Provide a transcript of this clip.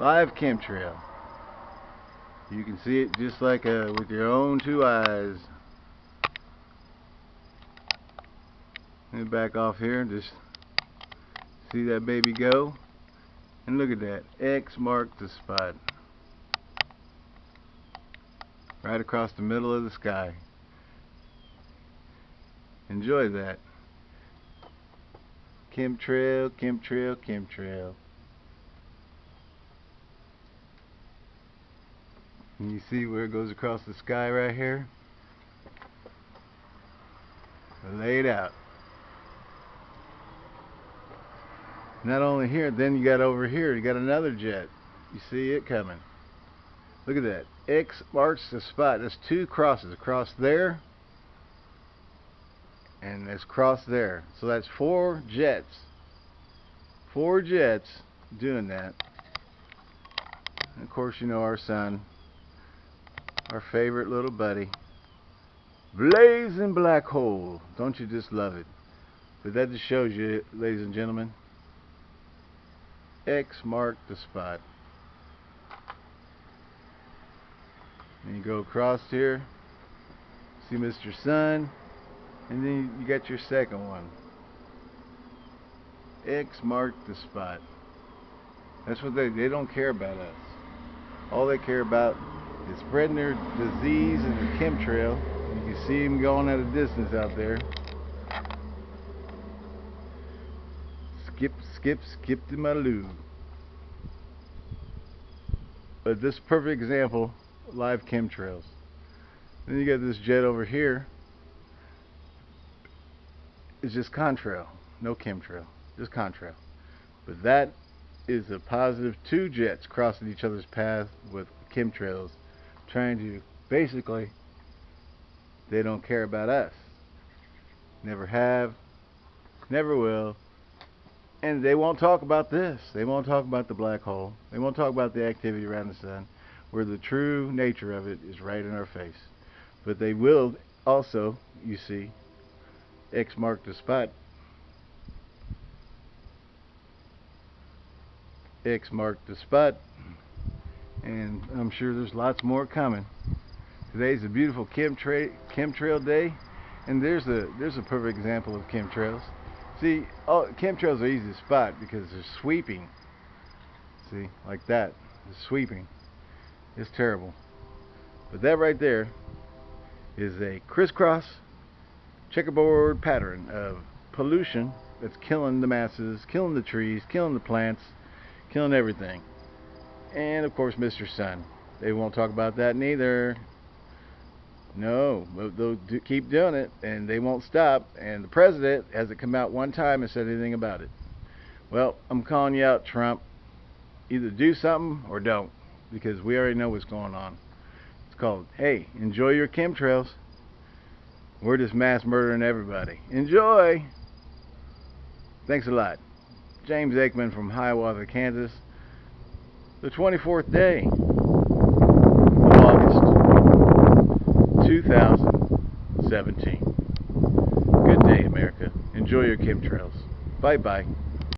Live chemtrail. You can see it just like uh, with your own two eyes. Let back off here and just see that baby go. And look at that. X marked the spot. Right across the middle of the sky. Enjoy that. Chemtrail, chemtrail, chemtrail. And you see where it goes across the sky right here? Laid out. Not only here, then you got over here, you got another jet. You see it coming. Look at that. X marks the spot. There's two crosses. Across there and it's cross there. So that's four jets. Four jets doing that. And of course, you know our sun, our favorite little buddy. Blazing black hole. Don't you just love it? But that just shows you, ladies and gentlemen, X marked the spot. And you go across here, see Mr. Sun, and then you got your second one. X marked the spot. That's what they, they don't care about us. All they care about is spreading their disease and their chemtrail. You can see them going at a distance out there. Skip, skip, skip to my loo. But this perfect example, live chemtrails. Then you got this jet over here. It's just contrail, no chemtrail, just contrail. But that is a positive two jets crossing each other's path with chemtrails, trying to basically, they don't care about us. Never have, never will, and they won't talk about this. They won't talk about the black hole. They won't talk about the activity around the sun, where the true nature of it is right in our face. But they will also, you see, X marked the spot. X marked the spot. And I'm sure there's lots more coming. Today's a beautiful chemtra chemtrail day. And there's a there's a perfect example of chemtrails. See, all, chemtrails are easy to spot because they're sweeping. See, like that. The sweeping. It's terrible. But that right there is a crisscross checkerboard pattern of pollution that's killing the masses, killing the trees, killing the plants, killing everything. And of course Mr. Sun. They won't talk about that neither. No, they'll do, keep doing it, and they won't stop. And the president hasn't come out one time and said anything about it. Well, I'm calling you out, Trump. Either do something or don't, because we already know what's going on. It's called, hey, enjoy your chemtrails. We're just mass murdering everybody. Enjoy! Thanks a lot. James Aikman from Hiawatha, Kansas. The 24th day of August 2017. Good day, America. Enjoy your chemtrails. Bye-bye.